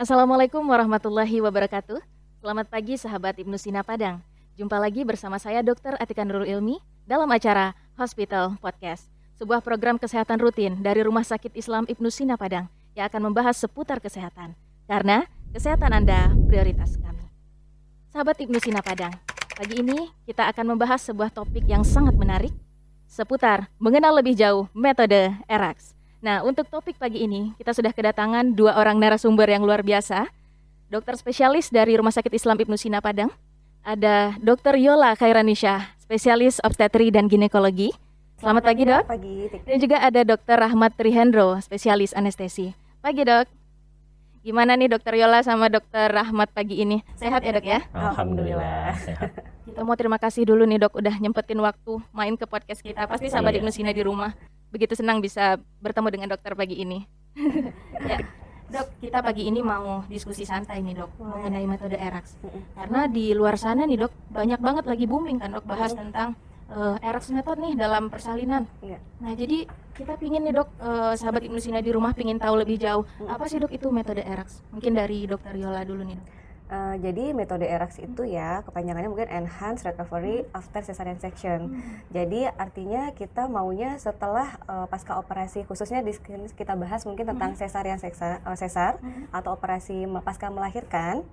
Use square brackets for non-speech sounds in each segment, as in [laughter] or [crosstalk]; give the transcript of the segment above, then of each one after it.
Assalamualaikum warahmatullahi wabarakatuh. Selamat pagi sahabat Ibnu Sina Padang. Jumpa lagi bersama saya Dr. Atika Nurul Ilmi dalam acara Hospital Podcast, sebuah program kesehatan rutin dari Rumah Sakit Islam Ibnu Sina Padang yang akan membahas seputar kesehatan. Karena kesehatan Anda prioritas kami. Sahabat Ibnu Sina Padang, pagi ini kita akan membahas sebuah topik yang sangat menarik seputar mengenal lebih jauh metode ERAX. Nah, untuk topik pagi ini, kita sudah kedatangan dua orang narasumber yang luar biasa. Dokter spesialis dari Rumah Sakit Islam Ibnu Sina Padang. Ada Dokter Yola Khairanisha, spesialis obstetri dan ginekologi. Selamat, Selamat pagi, Dok. Pagi. Dan juga ada Dokter Rahmat Trihendro, spesialis anestesi. Pagi, Dok. Gimana nih Dokter Yola sama Dokter Rahmat pagi ini? Sehat ya, Dok ya? Alhamdulillah, sehat. Kita mau terima kasih dulu nih, Dok, udah nyempetin waktu main ke podcast kita. Pasti sahabat Ibnu Sina di rumah begitu senang bisa bertemu dengan dokter pagi ini. [laughs] ya. Dok, kita pagi ini mau diskusi santai nih dok mengenai metode ERAX. Karena di luar sana nih dok banyak banget lagi booming kan dok bahas tentang uh, ERAX metode nih dalam persalinan. Iya. Nah jadi kita pingin nih dok uh, sahabat Ibnu Sina di rumah pingin tahu lebih jauh apa sih dok itu metode ERAX? Mungkin dari dokter Yola dulu nih dok. Uh, jadi metode ERAX itu ya kepanjangannya mungkin Enhanced Recovery After Cesarean Section. Hmm. Jadi artinya kita maunya setelah uh, pasca operasi khususnya di kita bahas mungkin tentang cesarean sesar, uh, sesar hmm. atau operasi pasca melahirkan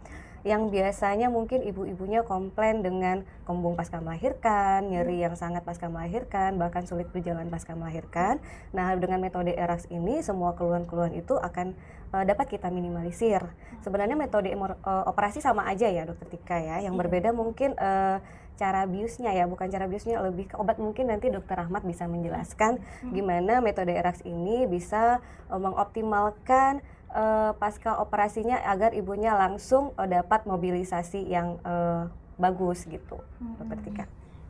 yang biasanya mungkin ibu-ibunya komplain dengan kembung pasca melahirkan, nyeri yang sangat pasca melahirkan, bahkan sulit berjalan pasca melahirkan. Nah, dengan metode ERAX ini semua keluhan-keluhan itu akan uh, dapat kita minimalisir. Sebenarnya metode uh, operasi sama aja ya, Dokter Tika ya. Yang iya. berbeda mungkin uh, cara biusnya ya, bukan cara biusnya lebih ke obat mungkin nanti Dokter Ahmad bisa menjelaskan hmm. gimana metode ERAX ini bisa uh, mengoptimalkan uh, pasca operasinya agar ibunya langsung uh, dapat mobilisasi yang uh, bagus gitu, hmm. dokter Tika.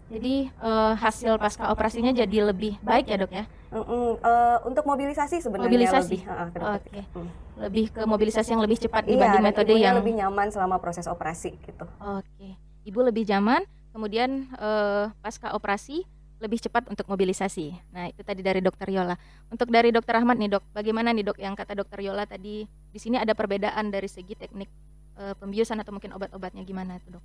Jadi uh, hasil pasca operasinya jadi lebih baik ya dok ya? Mm -mm, uh, untuk mobilisasi sebenarnya mobilisasi. lebih. Uh, Oke. Okay. Hmm. Lebih ke mobilisasi yang lebih cepat iya, dibanding metode yang lebih nyaman selama proses operasi gitu. Oke. Okay. Ibu lebih nyaman, kemudian uh, pasca operasi lebih cepat untuk mobilisasi. Nah, itu tadi dari Dokter Yola. Untuk dari Dokter Ahmad nih, Dok, bagaimana nih, Dok, yang kata Dokter Yola tadi di sini ada perbedaan dari segi teknik e, pembiusan atau mungkin obat-obatnya gimana itu, Dok?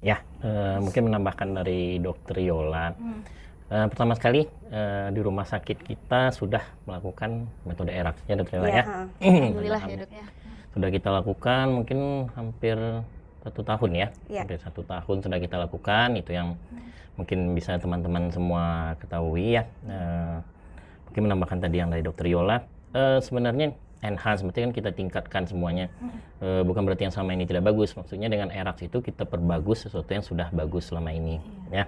Ya, e, mungkin menambahkan dari Dokter Yola. Hmm. E, pertama sekali e, di rumah sakit kita sudah melakukan metode ERAX ya, Dokter Yola ya. ya. Alhamdulillah ya, Dok ya. Sudah kita lakukan mungkin hampir satu tahun ya, ya. hampir satu tahun sudah kita lakukan itu yang hmm mungkin bisa teman-teman semua ketahui ya uh, mungkin menambahkan tadi yang dari dokter Yola uh, sebenarnya enhance berarti kan kita tingkatkan semuanya. Uh, bukan berarti yang sama ini tidak bagus. Maksudnya dengan ERAX itu kita perbagus sesuatu yang sudah bagus selama ini iya. ya.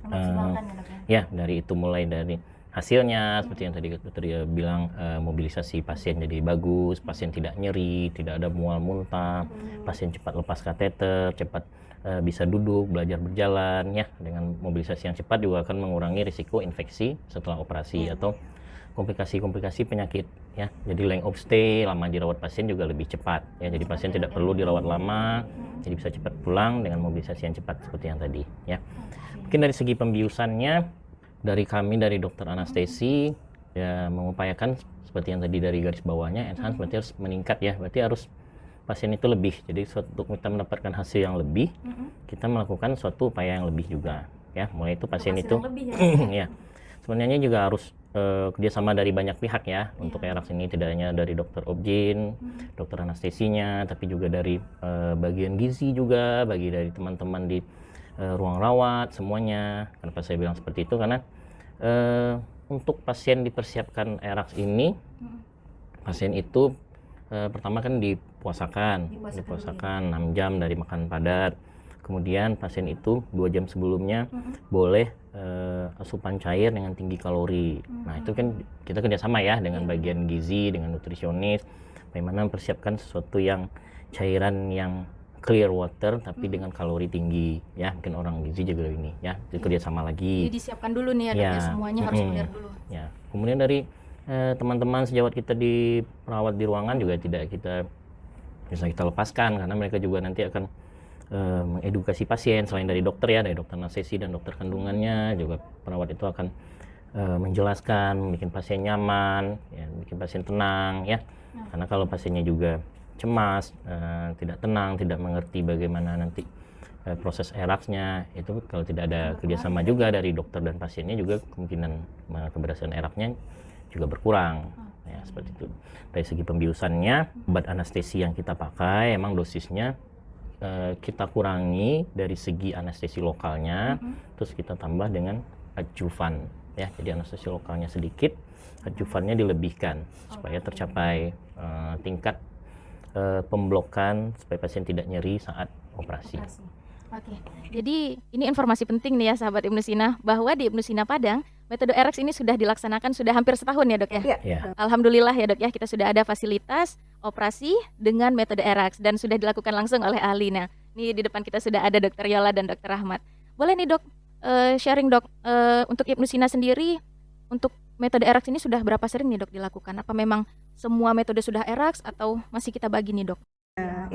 Uh, ya dari itu mulai dari hasilnya seperti yang tadi dokter ya bilang uh, mobilisasi pasien jadi bagus pasien tidak nyeri tidak ada mual muntah pasien cepat lepas kateter cepat uh, bisa duduk, belajar berjalan ya. Dengan mobilisasi yang cepat juga akan mengurangi risiko infeksi setelah operasi hmm. atau komplikasi-komplikasi penyakit ya. Jadi length of stay, lama dirawat pasien juga lebih cepat ya. Jadi pasien tidak perlu dirawat lama, jadi bisa cepat pulang dengan mobilisasi yang cepat seperti yang tadi ya. Mungkin dari segi pembiusannya dari kami dari dokter anestesi ya mengupayakan seperti yang tadi dari garis bawahnya enhance berarti harus meningkat ya. Berarti harus pasien itu lebih. Jadi untuk kita mendapatkan hasil yang lebih, kita melakukan suatu upaya yang lebih juga. Ya, mulai itu pasien itu, lebih, ya. [clears throat] ya. Sebenarnya juga harus uh, kerjasama dari banyak pihak ya yeah. untuk ERAX ini tidak hanya dari dokter objin, mm-hmm. dokter anestesinya, tapi juga dari uh, bagian gizi juga, bagi dari teman-teman di uh, ruang rawat semuanya. Kenapa saya bilang seperti itu karena uh, untuk pasien dipersiapkan ERAX ini, mm-hmm. pasien itu uh, pertama kan dipuasakan, dipuasakan, dipuasakan 6 jam dari makan padat. Kemudian pasien itu dua jam sebelumnya -huh. boleh uh, asupan cair dengan tinggi kalori. -huh. Nah itu kan kita kerjasama ya dengan iya. bagian gizi, dengan nutrisionis, bagaimana mempersiapkan sesuatu yang cairan yang clear water tapi hmm. dengan kalori tinggi ya mungkin orang gizi juga ini ya jadi iya. kerjasama lagi jadi disiapkan dulu nih ya, ya. semuanya harus clear dulu ya kemudian dari Eh, teman-teman sejawat kita di perawat di ruangan juga tidak kita bisa kita lepaskan karena mereka juga nanti akan uh, mengedukasi pasien selain dari dokter ya dari dokter anestesi dan dokter kandungannya juga perawat itu akan uh, menjelaskan bikin pasien nyaman ya bikin pasien tenang ya. Hmm. karena kalau pasiennya juga cemas, uh, tidak tenang, tidak mengerti bagaimana nanti proses eraksnya itu kalau tidak ada kerjasama juga dari dokter dan pasiennya juga kemungkinan keberhasilan eraknya juga berkurang. Ya seperti itu. Dari segi pembiusannya obat anestesi yang kita pakai emang dosisnya uh, kita kurangi dari segi anestesi lokalnya mm -hmm. terus kita tambah dengan adjuvan ya jadi anestesi lokalnya sedikit adjuvannya dilebihkan supaya tercapai uh, tingkat uh, pemblokan supaya pasien tidak nyeri saat operasi. operasi. Oke, jadi ini informasi penting nih ya sahabat Ibnu Sina bahwa di Ibnu Sina Padang metode RX ini sudah dilaksanakan sudah hampir setahun ya dok ya. Iya. Ya. Alhamdulillah ya dok ya kita sudah ada fasilitas operasi dengan metode RX dan sudah dilakukan langsung oleh ahli. Nah ini di depan kita sudah ada dokter Yola dan dokter Ahmad. Boleh nih dok uh, sharing dok uh, untuk Ibnu Sina sendiri untuk metode ERAX ini sudah berapa sering nih dok dilakukan? Apa memang semua metode sudah ERAX atau masih kita bagi nih dok?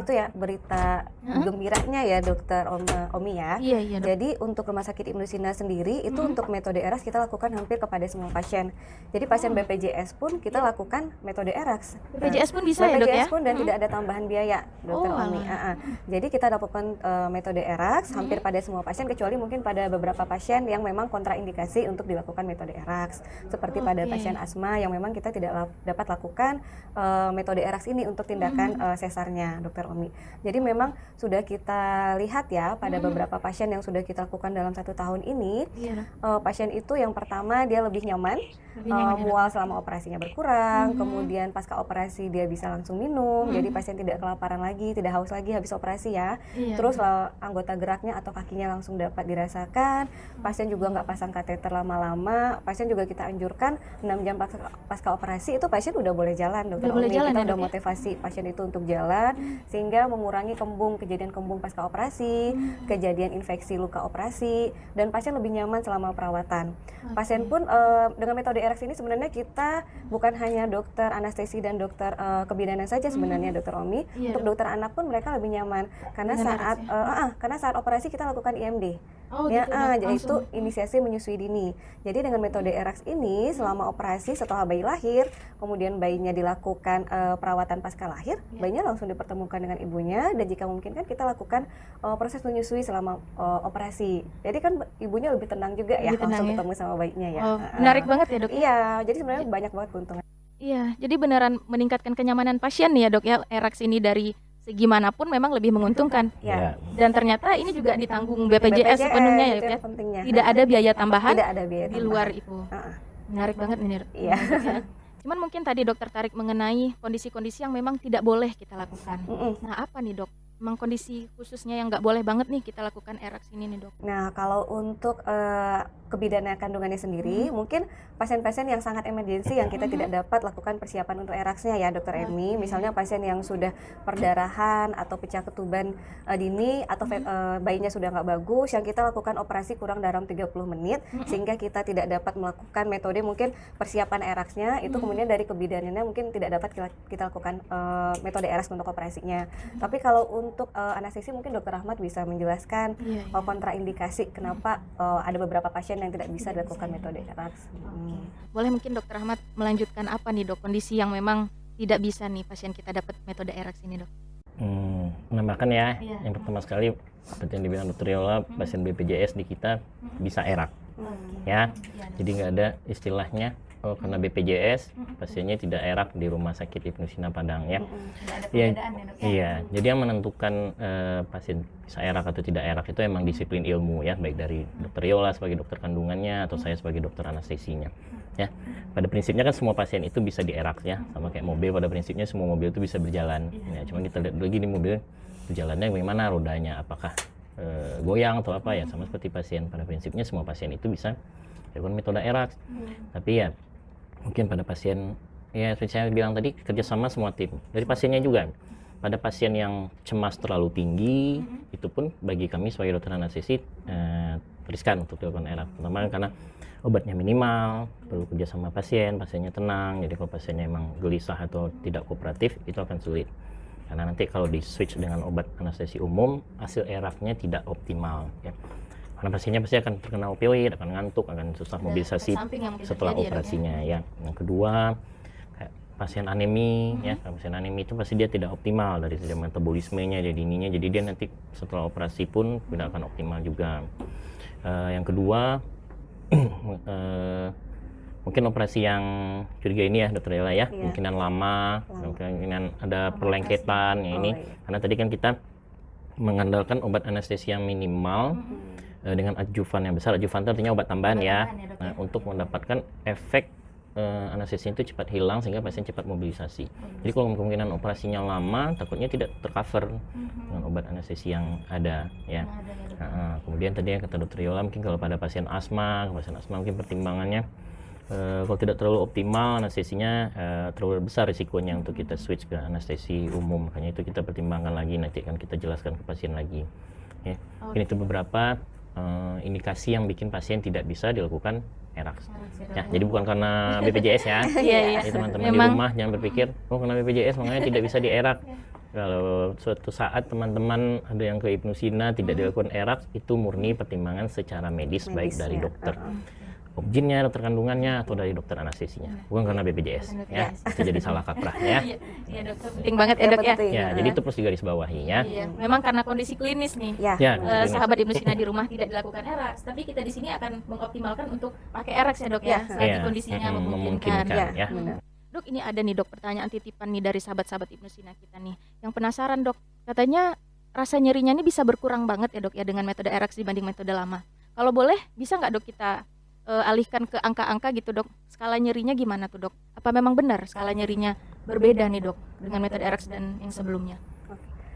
Itu ya berita huh? gembiranya ya dokter Om, Omi ya. Iya, iya, dok. Jadi untuk rumah sakit Ibnu Sina sendiri itu hmm. untuk metode ERAS kita lakukan hampir kepada semua pasien. Jadi pasien oh. BPJS pun kita ya. lakukan metode ERAS. BPJS pun bisa BPJS ya dok ya? BPJS pun dan hmm. tidak ada tambahan biaya dokter oh, Omi. Uh -uh. Jadi kita lakukan uh, metode ERAS hmm. hampir pada semua pasien kecuali mungkin pada beberapa pasien yang memang kontraindikasi untuk dilakukan metode ERAS. Seperti oh, pada pasien asma yang memang kita tidak dapat lakukan uh, metode ERAS ini untuk tindakan hmm. uh, sesarnya dokter dokter Omi. Jadi memang sudah kita lihat ya pada hmm. beberapa pasien yang sudah kita lakukan dalam satu tahun ini, yeah. uh, pasien itu yang pertama dia lebih nyaman, lebih nyaman uh, mual selama operasinya berkurang, hmm. kemudian pasca operasi dia bisa langsung minum, hmm. jadi pasien tidak kelaparan lagi, tidak haus lagi habis operasi ya. Yeah. Terus uh, anggota geraknya atau kakinya langsung dapat dirasakan, pasien juga nggak pasang kateter lama-lama, pasien juga kita anjurkan 6 jam pasca, pasca operasi itu pasien udah boleh jalan dokter udah Omi. Jalan, kita ya, udah ya? motivasi pasien itu untuk jalan. Hmm sehingga mengurangi kembung kejadian kembung pasca operasi, hmm. kejadian infeksi luka operasi dan pasien lebih nyaman selama perawatan. Okay. Pasien pun uh, dengan metode RX ini sebenarnya kita bukan hanya dokter anestesi dan dokter uh, kebidanan saja sebenarnya hmm. dokter Omi, yeah. untuk dokter anak pun mereka lebih nyaman karena dengan saat uh, uh, uh, karena saat operasi kita lakukan IMD. Oh, ya, gitu, ah, jadi itu inisiasi menyusui dini. Jadi dengan metode ERAX ini selama operasi setelah bayi lahir, kemudian bayinya dilakukan uh, perawatan pasca lahir, ya. bayinya langsung dipertemukan dengan ibunya dan jika mungkin kan kita lakukan uh, proses menyusui selama uh, operasi. Jadi kan ibunya lebih tenang juga ya lebih langsung ya? ketemu sama bayinya ya. Oh, menarik uh, banget ya dok. Iya, jadi sebenarnya banyak banget keuntungan. Iya, jadi beneran meningkatkan kenyamanan pasien nih ya dok ya ERAX ini dari segimanapun memang lebih menguntungkan. Ya. Dan ternyata ini juga ditanggung BPJS, BPJS sepenuhnya ya, ya. Tidak ada biaya tambahan Tidak ada biaya di luar itu. Uh. Menarik banget ini. Iya. Ya. Cuman mungkin tadi dokter tarik mengenai kondisi-kondisi yang memang tidak boleh kita lakukan. Mm -mm. Nah, apa nih, Dok? Memang kondisi khususnya yang nggak boleh banget nih kita lakukan erax ini nih, Dok. Nah, kalau untuk uh, kebidanan kandungannya sendiri, hmm. mungkin pasien-pasien yang sangat emergensi yang kita hmm. tidak dapat lakukan persiapan untuk eraksnya ya dokter Emi. Misalnya pasien yang sudah perdarahan atau pecah ketuban uh, dini atau hmm. uh, bayinya sudah nggak bagus, yang kita lakukan operasi kurang dalam 30 menit hmm. sehingga kita tidak dapat melakukan metode mungkin persiapan eraksnya itu hmm. kemudian dari kebidanannya mungkin tidak dapat kita, kita lakukan uh, metode eraks untuk operasinya. Hmm. Tapi kalau untuk uh, anestesi mungkin dokter Ahmad bisa menjelaskan yeah, yeah. kontraindikasi kenapa uh, ada beberapa pasien yang tidak bisa dilakukan metode RAX. Hmm. Boleh mungkin dokter Ahmad melanjutkan apa nih dok kondisi yang memang tidak bisa nih pasien kita dapat metode RX ini dok? Hmm, menambahkan ya, iya. yang pertama sekali seperti yang dibilang dokter Yola, hmm. pasien BPJS di kita hmm. bisa erak, hmm. ya. ya. Jadi nggak ada istilahnya Oh, karena BPJS pasiennya tidak erak di rumah sakit Ibnu Sina Padang ya. Iya. Ya, iya. Jadi yang menentukan uh, pasien bisa erak atau tidak erak itu emang disiplin ilmu ya, baik dari dokter Yola sebagai dokter kandungannya atau saya sebagai dokter anestesinya. Ya. Pada prinsipnya kan semua pasien itu bisa dierak ya, sama kayak mobil pada prinsipnya semua mobil itu bisa berjalan. Ya, cuma kita lihat lagi di mobil berjalannya bagaimana rodanya, apakah uh, goyang atau apa ya, sama seperti pasien. Pada prinsipnya semua pasien itu bisa dilakukan metode erak. Tapi ya mungkin pada pasien ya seperti saya bilang tadi kerjasama semua tim. Dari pasiennya juga. Pada pasien yang cemas terlalu tinggi mm-hmm. itu pun bagi kami sebagai dokter anestesi eh, riskan untuk dilakukan ERAP pertama karena obatnya minimal perlu kerjasama pasien pasiennya tenang. Jadi kalau pasiennya emang gelisah atau tidak kooperatif itu akan sulit. Karena nanti kalau di switch dengan obat anestesi umum hasil ERAP-nya tidak optimal ya karena pasiennya pasti akan terkena opioid, akan ngantuk, akan susah mobilisasi setelah ya, operasinya ya. Yang kedua pasien anemi ya kalau pasien anemi itu pasti dia tidak optimal dari segi metabolismenya jadi ininya jadi dia nanti setelah operasi pun tidak akan optimal juga uh, yang kedua uh, [clears throat] mungkin operasi yang curiga ini ya dokter Ella ya, yeah. kemungkinan lama, lama. kemungkinan ada perlengketan ya ini, oh, iya. karena tadi kan kita mengandalkan obat anestesi yang minimal mm -hmm. Uh, dengan adjuvan yang besar, adjuvan itu artinya obat tambahan obat ya, tambahan ya nah, untuk mendapatkan efek uh, anestesi itu cepat hilang sehingga pasien cepat mobilisasi. Hmm. Jadi kalau kemungkinan operasinya lama, takutnya tidak tercover hmm. dengan obat anestesi yang ada ya. ada, ya nah, kemudian tadi yang kata dokter Yola mungkin kalau pada pasien asma, pasien asma mungkin pertimbangannya uh, kalau tidak terlalu optimal anestesinya uh, terlalu besar risikonya untuk kita switch ke anestesi umum. Makanya itu kita pertimbangkan lagi nanti akan kita jelaskan ke pasien lagi. Ya. Okay. Ini itu beberapa uh, indikasi yang bikin pasien tidak bisa dilakukan ERAX. Ya, jadi bukan karena BPJS ya. [laughs] Iya, iya. Jadi teman-teman di rumah jangan berpikir, oh karena BPJS makanya tidak bisa di ERAK. Kalau suatu saat teman-teman ada yang ke hipnosina tidak dilakukan ERAX, itu murni pertimbangan secara medis, medis baik dari ya. dokter. Uh -huh objinnya, dokter kandungannya, atau dari dokter anestesinya. Bukan karena BPJS, ya. Itu jadi salah kaprah ya. [laughs] Iya, iya dokter. Penting banget ya dok ya. Ya, jadi itu perlu digaris bawahi ya. Iya, memang karena kondisi klinis nih. Ya. ya uh, sahabat Ibnusina di rumah tidak dilakukan ERAX, tapi kita di sini akan mengoptimalkan untuk pakai ERAX ya dok ya, selagi ya. kondisinya hmm, memungkinkan. memungkinkan ya. ya. Dok, ini ada nih dok pertanyaan titipan nih dari sahabat-sahabat Ibnu Sina kita nih. Yang penasaran dok, katanya rasa nyerinya ini bisa berkurang banget ya dok ya dengan metode ERAX dibanding metode lama. Kalau boleh, bisa nggak dok kita uh, alihkan ke angka-angka gitu dok. Skala nyerinya gimana tuh dok? Apa memang benar skala nyerinya berbeda nih dok dengan metode RX dan yang sebelumnya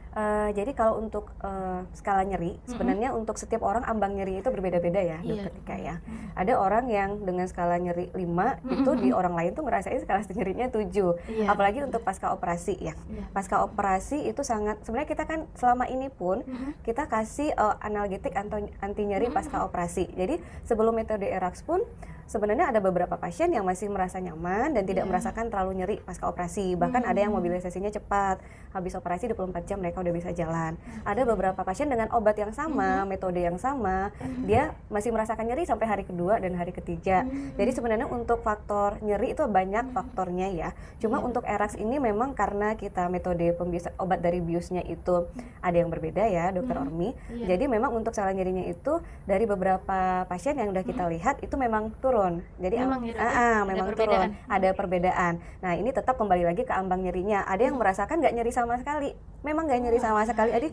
Uh, jadi kalau untuk uh, skala nyeri, mm-hmm. sebenarnya untuk setiap orang ambang nyeri itu berbeda-beda ya, yeah. ketika ya. Mm-hmm. Ada orang yang dengan skala nyeri 5 mm-hmm. itu di orang lain tuh ngerasain skala nyerinya 7. Yeah. Apalagi untuk pasca operasi ya. Yeah. Pasca operasi itu sangat sebenarnya kita kan selama ini pun mm-hmm. kita kasih uh, analgetik anti, anti nyeri mm-hmm. pasca operasi. Jadi sebelum metode ERAX pun sebenarnya ada beberapa pasien yang masih merasa nyaman dan tidak yeah. merasakan terlalu nyeri pasca operasi. Bahkan hmm. ada yang mobilisasinya cepat. Habis operasi 24 jam mereka udah bisa jalan. Hmm. Ada beberapa pasien dengan obat yang sama, hmm. metode yang sama, hmm. dia masih merasakan nyeri sampai hari kedua dan hari ketiga. Hmm. Jadi sebenarnya untuk faktor nyeri itu banyak faktornya ya. Cuma yeah. untuk ERAX ini memang karena kita metode pembiasan obat dari biusnya itu ada yang berbeda ya, Dokter hmm. Ormi. Yeah. Jadi memang untuk salah nyerinya itu dari beberapa pasien yang udah kita lihat itu memang turun turun. Jadi memang, ya, ah, ah, memang turun. Ada perbedaan. Nah ini tetap kembali lagi ke ambang nyerinya. Ada yang hmm. merasakan nggak nyeri sama sekali. Memang nggak nyeri sama sekali. Jadi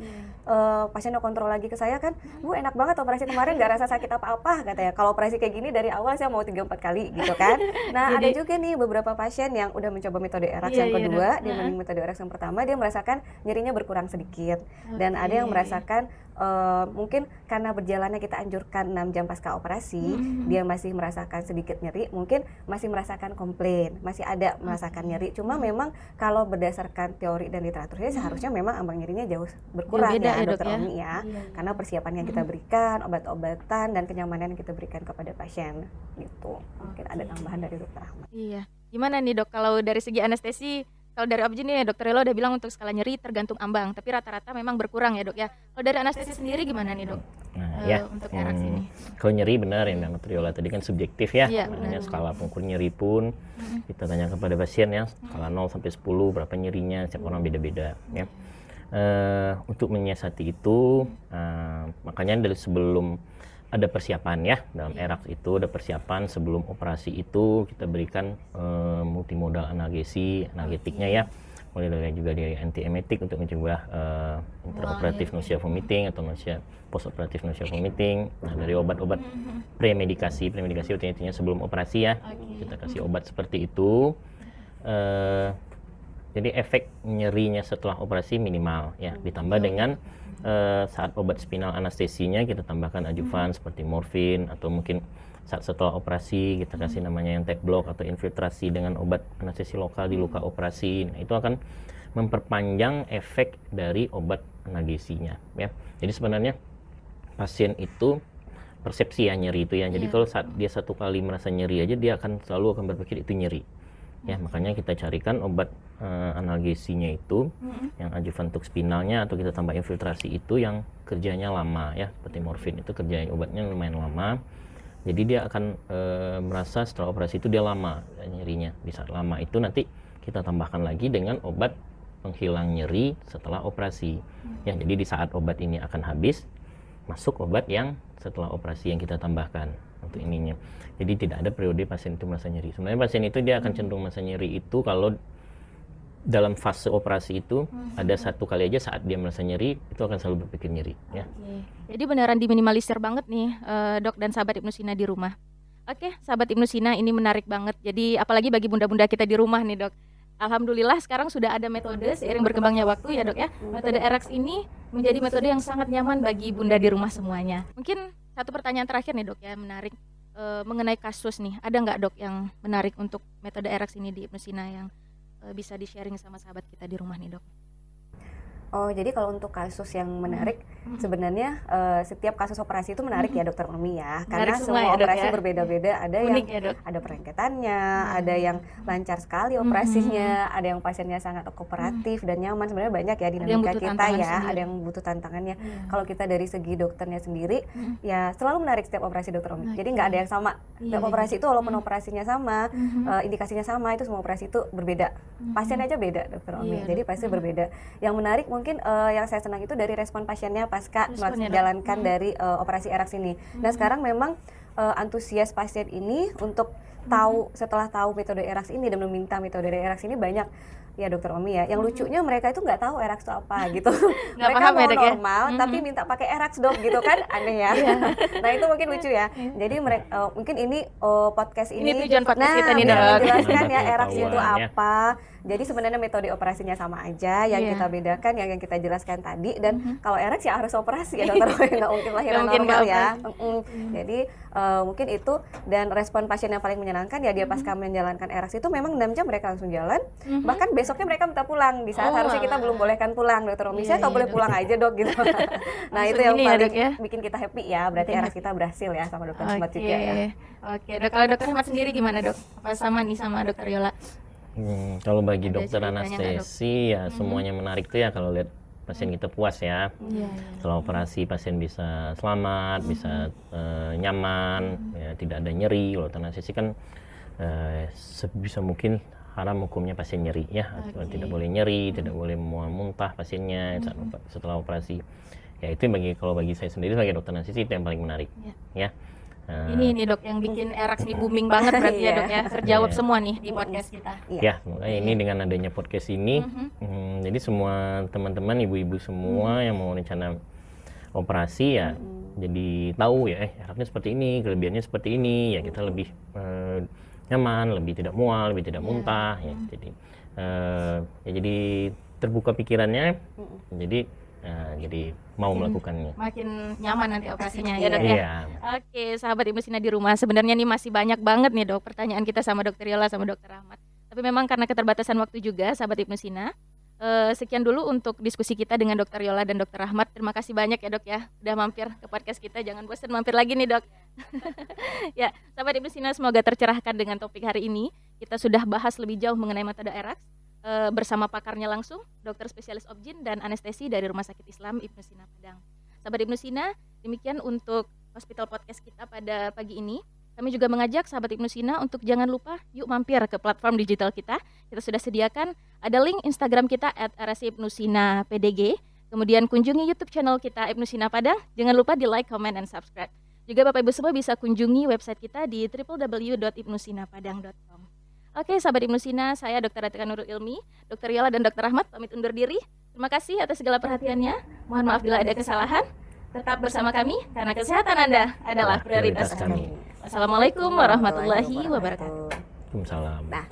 uh, pasiennya kontrol lagi ke saya kan, bu enak banget operasi kemarin nggak rasa sakit apa-apa katanya. Kalau operasi kayak gini dari awal saya mau tiga empat kali gitu kan. Nah Jadi, ada juga nih beberapa pasien yang udah mencoba metode ERAX iya, yang iya, kedua, iya, dibanding metode ERAX yang pertama, dia merasakan nyerinya berkurang sedikit. Okay. Dan ada yang merasakan uh, mungkin karena berjalannya kita anjurkan 6 jam pasca operasi, hmm. dia masih merasakan sedikit nyeri, mungkin masih merasakan komplain, masih ada merasakan nyeri. Cuma memang kalau berdasarkan teori dan literaturnya hmm. seharusnya memang ambang nyerinya jauh berkurang ya, ya dokter ya? Omi ya. Iya. Karena persiapan yang kita berikan, obat-obatan dan kenyamanan yang kita berikan kepada pasien gitu. Mungkin ada tambahan dari dokter Ahmad. Iya. Gimana nih dok kalau dari segi anestesi kalau dari objek nih dokter Elo udah bilang untuk skala nyeri tergantung ambang, tapi rata-rata memang berkurang ya dok ya. Kalau dari anestesi sendiri gimana nih dok? Nah, uh, ya, untuk hmm, ini. Kalau nyeri benar yang dokter Yola tadi kan subjektif ya. ya Makanya skala pengukur nyeri pun hmm. kita tanya kepada pasien ya, skala 0 sampai 10 berapa nyerinya, setiap orang beda-beda ya. Uh, untuk menyiasati itu, uh, makanya dari sebelum ada persiapan ya. Dalam ERAX itu ada persiapan sebelum operasi itu kita berikan uh, multimodal analgesi analgetiknya ya. Mulai dari juga dari antiemetik untuk mencegah uh, intraoperatif nausea vomiting atau nausea postoperatif nausea vomiting. Nah dari obat-obat premedikasi premedikasi artinya sebelum operasi ya. Kita kasih obat seperti itu. Uh, jadi efek nyerinya setelah operasi minimal ya ditambah dengan uh, saat obat spinal anestesinya kita tambahkan adjuvan hmm. seperti morfin atau mungkin saat setelah operasi kita kasih hmm. namanya yang tech block atau infiltrasi dengan obat anestesi lokal di luka hmm. operasi. Nah, itu akan memperpanjang efek dari obat analgesinya ya. Jadi sebenarnya pasien itu persepsi ya nyeri itu ya. Jadi yeah. kalau saat dia satu kali merasa nyeri aja dia akan selalu akan berpikir itu nyeri ya makanya kita carikan obat uh, analgesinya itu mm-hmm. yang adjuvan untuk spinalnya atau kita tambah infiltrasi itu yang kerjanya lama ya seperti morfin itu kerjanya obatnya lumayan lama jadi dia akan uh, merasa setelah operasi itu dia lama nyerinya di saat lama itu nanti kita tambahkan lagi dengan obat penghilang nyeri setelah operasi. Ya, jadi di saat obat ini akan habis, masuk obat yang setelah operasi yang kita tambahkan untuk ininya. Jadi tidak ada periode pasien itu merasa nyeri. Sebenarnya pasien itu dia akan cenderung merasa nyeri itu kalau dalam fase operasi itu hmm. ada satu kali aja saat dia merasa nyeri itu akan selalu berpikir nyeri ya. Jadi beneran diminimalisir banget nih uh, dok dan sahabat Ibnu Sina di rumah. Oke, sahabat Ibnu Sina ini menarik banget. Jadi apalagi bagi bunda-bunda kita di rumah nih dok. Alhamdulillah sekarang sudah ada metode seiring berkembangnya waktu ya dok ya. Metode RX ini menjadi metode yang sangat nyaman bagi bunda di rumah semuanya. Mungkin satu pertanyaan terakhir nih dok ya menarik e, mengenai kasus nih. Ada nggak dok yang menarik untuk metode RX ini di Ibnu Sina yang e, bisa di sharing sama sahabat kita di rumah nih dok? Oh, jadi kalau untuk kasus yang menarik, hmm. sebenarnya uh, setiap kasus operasi itu menarik hmm. ya dokter Omi ya, karena semua, ya, operasi ya? berbeda-beda. Ada Unik yang ya, ada perengketannya, hmm. ada yang lancar sekali operasinya, hmm. ada yang pasiennya sangat kooperatif hmm. dan nyaman. Sebenarnya banyak ya dinamika kita ya, sendiri. ada yang butuh tantangannya. Hmm. Kalau kita dari segi dokternya sendiri, hmm. ya selalu menarik setiap operasi dokter Omi. Okay. Jadi nggak ada yang sama. Setiap iya, operasi itu walaupun hmm. operasinya sama, hmm. uh, indikasinya sama, itu semua operasi itu berbeda. Hmm. Pasien aja beda dokter Omi. Iya, jadi pasti hmm. berbeda. Yang menarik mungkin uh, yang saya senang itu dari respon pasiennya pasca menjalankan hmm. dari uh, operasi erax ini. Hmm. Nah sekarang memang uh, antusias pasien ini untuk tahu hmm. setelah tahu metode erax ini dan meminta metode erax ini banyak ya dokter Omi ya. Yang lucunya mereka itu nggak tahu erax itu apa [laughs] gitu. mereka paham mau ya, ya? normal ya? tapi minta pakai erax dok gitu kan [laughs] aneh ya. Iya. nah itu mungkin lucu ya. Iya. Jadi mereka uh, eh, mungkin ini uh, podcast ini. Ini tujuan podcast nah, kita nih dok. Menjelaskan ya [laughs] erax itu apa jadi sebenarnya metode operasinya sama aja, yang yeah. kita bedakan yang yang kita jelaskan tadi. Dan mm -hmm. kalau RX ya harus operasi ya dokter, nggak mungkin lahiran mungkin normal ya. Mm -hmm. Mm. Jadi uh, mungkin itu dan respon pasien yang paling menyenangkan ya dia pasca menjalankan RX itu memang 6 jam mereka langsung jalan. Mm -hmm. Bahkan besoknya mereka minta pulang di saat oh, harusnya kita belum bolehkan pulang dokter Romi. Saya yeah, kalau boleh pulang aja dok gitu. [laughs] nah itu yang ya, paling ya, bikin kita happy ya. Berarti RX kita berhasil ya sama dokter okay. Smart juga ya. Oke dok, kalau dokter Smart sendiri gimana dok? Apa sama nih sama dokter Yola? Hmm, kalau bagi Ada dokter anestesi ya hmm. semuanya menarik tuh ya kalau lihat pasien kita puas ya. Yeah, yeah. Kalau operasi pasien bisa selamat, hmm. bisa uh, nyaman, hmm. ya tidak ada nyeri. Kalau anestesi kan uh, sebisa mungkin haram hukumnya pasien nyeri ya. Okay. Tidak boleh nyeri, hmm. tidak boleh muntah pasiennya hmm. setelah operasi. Ya itu bagi kalau bagi saya sendiri sebagai dokter anestesi itu yang paling menarik yeah. ya. Uh, ini nih dok yang bikin Erax nih booming banget berarti ya [laughs] dok ya terjawab yeah. semua nih di podcast kita. Ya, makanya ini dengan adanya podcast ini, mm-hmm. hmm, jadi semua teman-teman ibu-ibu semua mm-hmm. yang mau rencana operasi ya, mm-hmm. jadi tahu ya, eh seperti ini, kelebihannya seperti ini, ya kita lebih uh, nyaman, lebih tidak mual, lebih tidak yeah. muntah, ya. Jadi uh, ya jadi terbuka pikirannya, mm-hmm. jadi uh, jadi mau makin, melakukannya. Makin nyaman nanti operasinya ya dok ya. Iya. Oke, sahabat Ibu Sina di rumah, sebenarnya nih masih banyak banget nih dok pertanyaan kita sama dokter Yola sama dokter Ahmad. Tapi memang karena keterbatasan waktu juga, sahabat Ibnu Sina, Uh, sekian dulu untuk diskusi kita dengan Dokter Yola dan Dokter Ahmad. Terima kasih banyak ya dok ya, udah mampir ke podcast kita. Jangan bosan mampir lagi nih dok. [laughs] ya, sahabat Ibu Sina semoga tercerahkan dengan topik hari ini. Kita sudah bahas lebih jauh mengenai metode ERAX e, bersama pakarnya langsung, dokter spesialis objin dan anestesi dari Rumah Sakit Islam Ibnu Sina Padang. Sahabat Ibnu Sina, demikian untuk hospital podcast kita pada pagi ini. Kami juga mengajak sahabat Ibnu Sina untuk jangan lupa yuk mampir ke platform digital kita. Kita sudah sediakan ada link Instagram kita at Ibnu Sina PDG. Kemudian kunjungi YouTube channel kita Ibnu Sina Padang. Jangan lupa di like, comment, dan subscribe. Juga Bapak Ibu semua bisa kunjungi website kita di www.ibnusinapadang.com. Oke, sahabat Ibnu Sina, saya Dr. Atika Nurul Ilmi, Dr. Yola dan Dr. Ahmad pamit undur diri. Terima kasih atas segala perhatiannya. Mohon maaf bila ada kesalahan. Tetap bersama kami karena kesehatan Anda adalah prioritas kami. Wassalamualaikum warahmatullahi wabarakatuh. Waalaikumsalam. Nah.